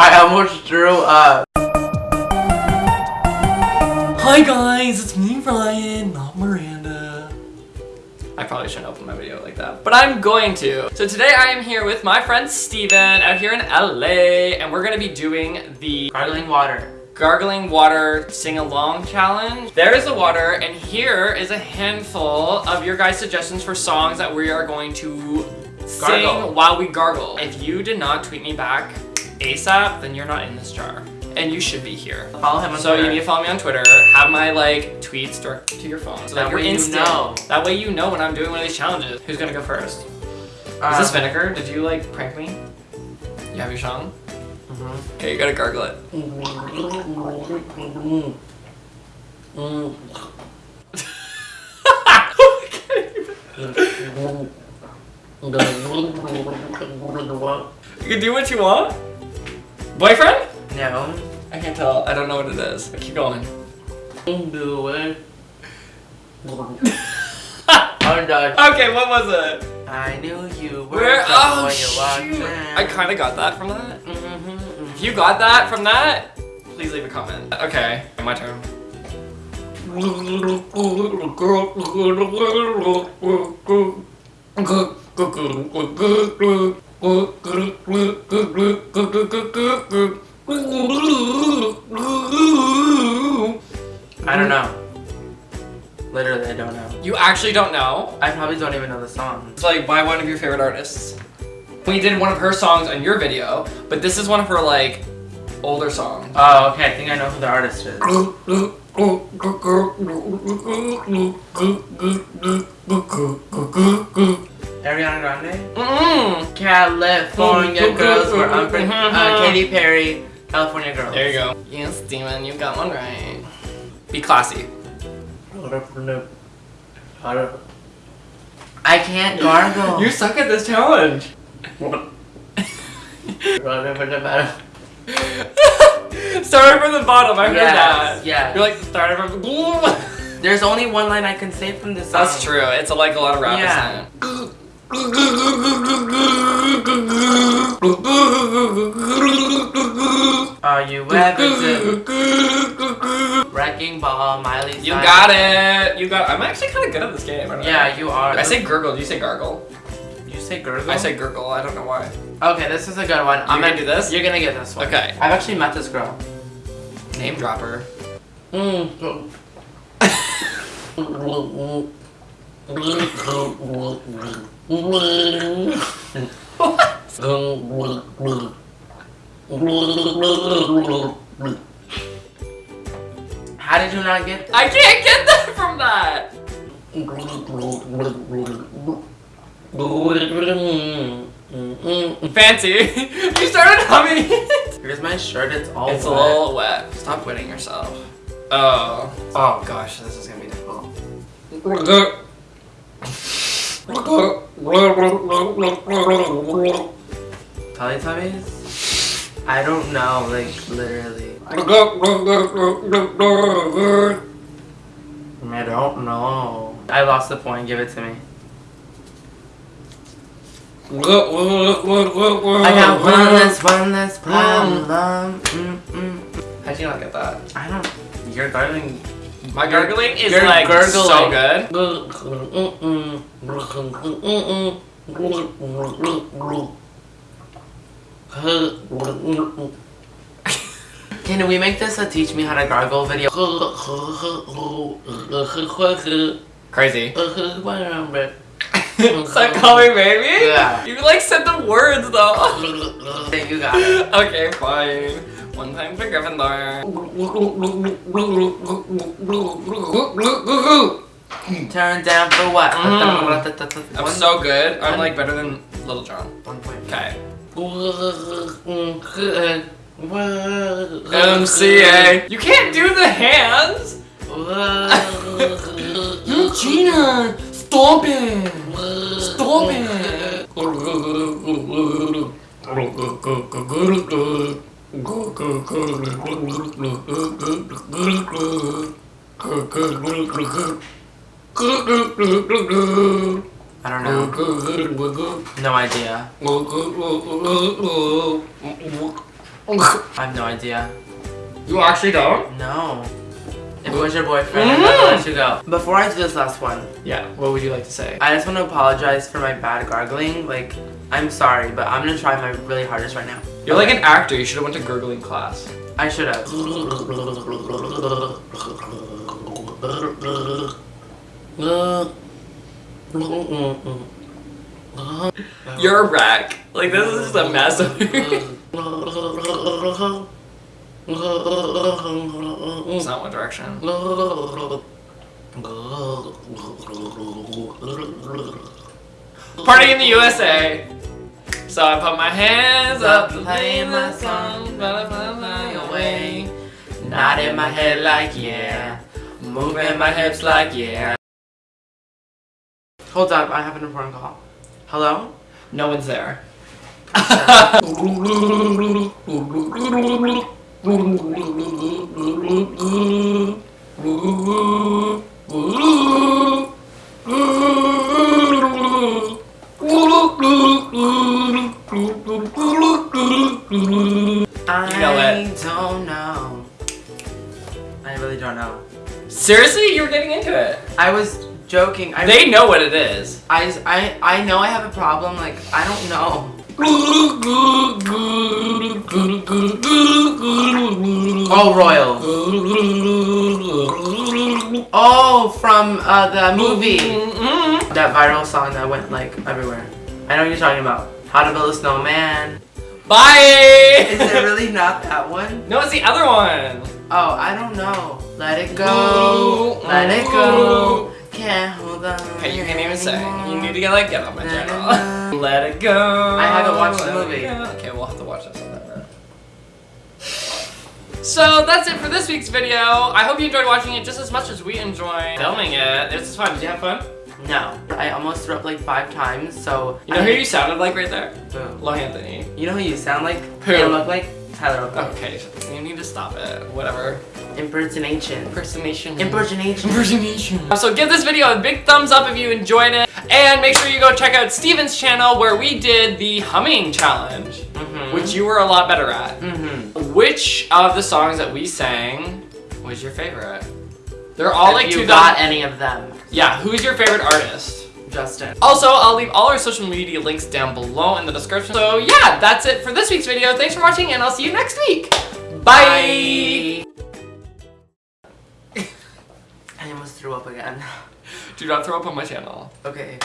I almost threw up. Hi guys, it's me Ryan, not Miranda. I probably shouldn't open my video like that, but I'm going to. So today I am here with my friend Steven out here in LA, and we're gonna be doing the Gargling water. gargling water sing-along challenge. There is the water, and here is a handful of your guys' suggestions for songs that we are going to sing while we gargle. If you did not tweet me back ASAP, then you're not in this jar. And you should be here. Follow him on So Twitter. you need to follow me on Twitter, have my like tweets direct to your phone. So That that, you're way you know. That way you know when I'm doing one of these challenges. Who's gonna go first? Uh, Is this vinegar? Did you like prank me? You have your song? mhm. Okay, you gotta gargle it. You can do what you want? Boyfriend? No. I can't tell. I don't know what it is. Keep going. Do it. I'm done. Okay, what was it? I knew you were Where? Oh, when you shoot. I kind of got that from that. Mhm, If you got that from that, please leave a comment. Okay, my turn. I don't know. Literally, I don't know. You actually don't know? I probably don't even know the song. It's like by one of your favorite artists. We did one of her songs on your video, but this is one of her like older songs. Oh, okay. I think I know who the artist is. Ariana Grande. Mm-mm. California mm-hmm. girls were unpre- uh, mm-hmm. Katy Perry. California girls. There you go. Yes, Steven, you got one right. Be classy. I can't gargle. You suck at this challenge. Started from the bottom, I heard Yes, that. Yeah. You're like started from the There's only one line I can say from this song. That's true. It's like a lot of rap Yeah. yeah. Are you ever Wrecking Ball, Miley Cyrus? You got it. You got. I'm actually kind of good at this game. I don't know. Yeah, you are. I say gurgle. Do you say gargle? You say gurgle? I say gurgle. I don't know why. Okay, this is a good one. I'm gonna do this? You're gonna get this one. Okay. I've actually met this girl. Name dropper. Mm. How did you not get I can't get that from that. Fancy. you started humming it. Here's my shirt, it's all It's a wet. little wet. Stop wetting yourself. Oh. Oh gosh, this is gonna be difficult. Teletubbies? I don't know, like, literally. I don't know. I lost the point, give it to me. I got one less, one less problem. Mm, mm. How'd you not get that? I don't. You're gargling. My gargling is You're like so good. Can we make this a teach me how to gargle video? Crazy. Stop calling baby? Yeah. You like said the words though. You got it. okay, fine. One time for Gryffindor. Turn down for what? Mm. I'm so good. I'm like better than Lil Jon. One point. Okay. MCA. MCA. You can't do the hands. Gina, stop it. Stop it. I don't know. No idea. I have no idea. You actually don't? No. If it was your boyfriend, mm-hmm. I'd never let you go. Before I do this last one, Yeah, what would you like to say? I just want to apologize for my bad gargling. Like, I'm sorry, but I'm gonna try my really hardest right now. You're like an actor, you should have went to gurgling class. I should have. You're a wreck. Like this is just a mess of It's not One Direction. Party in the USA. So I put my hands up playing my song, but I fly away. Nodding my head like yeah, moving my hips like yeah. Hold up, I have an important call. Hello? No one's there. I don't know. I really don't know. Seriously, you were getting into it. I was joking. I They know what it is. I, I, I know I have a problem. Like, I don't know. Oh, Royal. Oh, from uh, the movie. That viral song that went like everywhere. I know what you're talking about. How to Build a Snowman. Bye. Is it really not that one? No, it's the other one. Oh, I don't know. Let it go. Let it go. Can't hold on. Okay, you can't even sing. You need to get like get on my channel. Let it go. I haven't watched the movie. Okay, we'll have to watch sometime then. So that's it for this week's video. I hope you enjoyed watching it just as much as we enjoyed filming it. This is fun. Did you have fun? No. I almost threw up like five times, so. You know I who you sounded like right there? Who? Lohanthony. You know who you sound like? Who? And look like? Tyler Oakley. Okay, you need to stop it. Whatever. Impersonation. Impersonation. Impersonation. Impersonation. So give this video a big thumbs up if you enjoyed it. And make sure you go check out Steven's channel where we did the humming challenge, Mm-hmm. which you were a lot better at. Mm-hmm. Which of the songs that we sang was your favorite? They're all like if you 2000 got any of them, Yeah, who's your favorite artist? Justin. Also, I'll leave all our social media links down below in the description. So yeah, that's it for this week's video. Thanks for watching and I'll see you next week. Bye. I almost threw up again. Do not throw up on my channel. Okay.